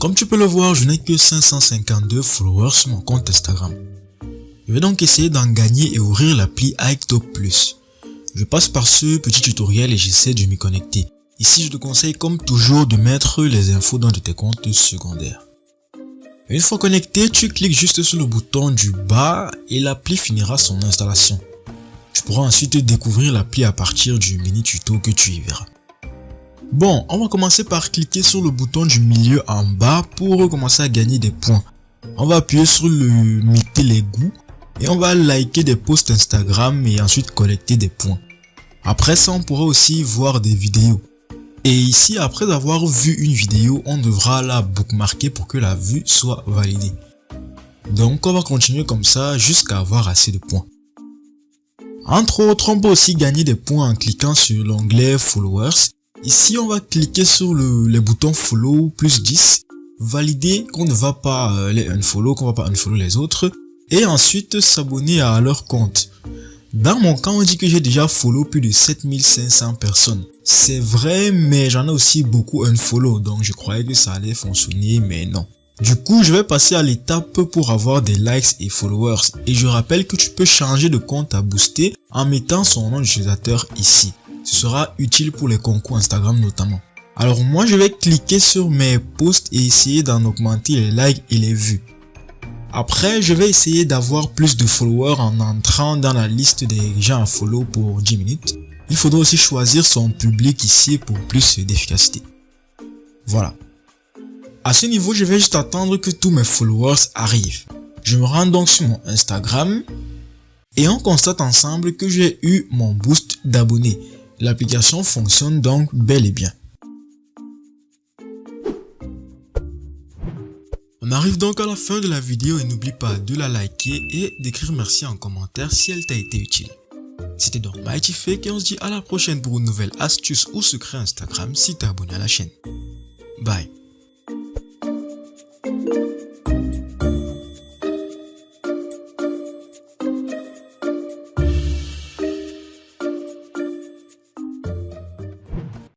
Comme tu peux le voir, je n'ai que 552 followers sur mon compte Instagram. Je vais donc essayer d'en gagner et ouvrir l'appli iTop Plus. Je passe par ce petit tutoriel et j'essaie de m'y connecter. Ici, je te conseille comme toujours de mettre les infos dans de tes comptes secondaires. Une fois connecté, tu cliques juste sur le bouton du bas et l'appli finira son installation. Tu pourras ensuite découvrir l'appli à partir du mini tuto que tu y verras. Bon, on va commencer par cliquer sur le bouton du milieu en bas pour commencer à gagner des points. On va appuyer sur le miter les goûts et on va liker des posts Instagram et ensuite collecter des points. Après ça, on pourra aussi voir des vidéos. Et ici, après avoir vu une vidéo, on devra la bookmarker pour que la vue soit validée. Donc, on va continuer comme ça jusqu'à avoir assez de points. Entre autres, on peut aussi gagner des points en cliquant sur l'onglet Followers. Ici, on va cliquer sur le, les boutons Follow plus 10, valider qu'on ne va pas euh, les unfollow, qu'on va pas unfollow les autres, et ensuite s'abonner à leur compte. Dans mon cas, on dit que j'ai déjà follow plus de 7500 personnes. C'est vrai, mais j'en ai aussi beaucoup unfollow, donc je croyais que ça allait fonctionner, mais non. Du coup, je vais passer à l'étape pour avoir des likes et followers. Et je rappelle que tu peux changer de compte à booster en mettant son nom d'utilisateur ici. Ce sera utile pour les concours Instagram notamment. Alors moi, je vais cliquer sur mes posts et essayer d'en augmenter les likes et les vues. Après, je vais essayer d'avoir plus de followers en entrant dans la liste des gens à follow pour 10 minutes. Il faudra aussi choisir son public ici pour plus d'efficacité. Voilà. À ce niveau, je vais juste attendre que tous mes followers arrivent. Je me rends donc sur mon Instagram et on constate ensemble que j'ai eu mon boost d'abonnés. L'application fonctionne donc bel et bien. On arrive donc à la fin de la vidéo et n'oublie pas de la liker et d'écrire merci en commentaire si elle t'a été utile. C'était donc Mighty Fake et on se dit à la prochaine pour une nouvelle astuce ou secret Instagram si t'es abonné à la chaîne. Bye.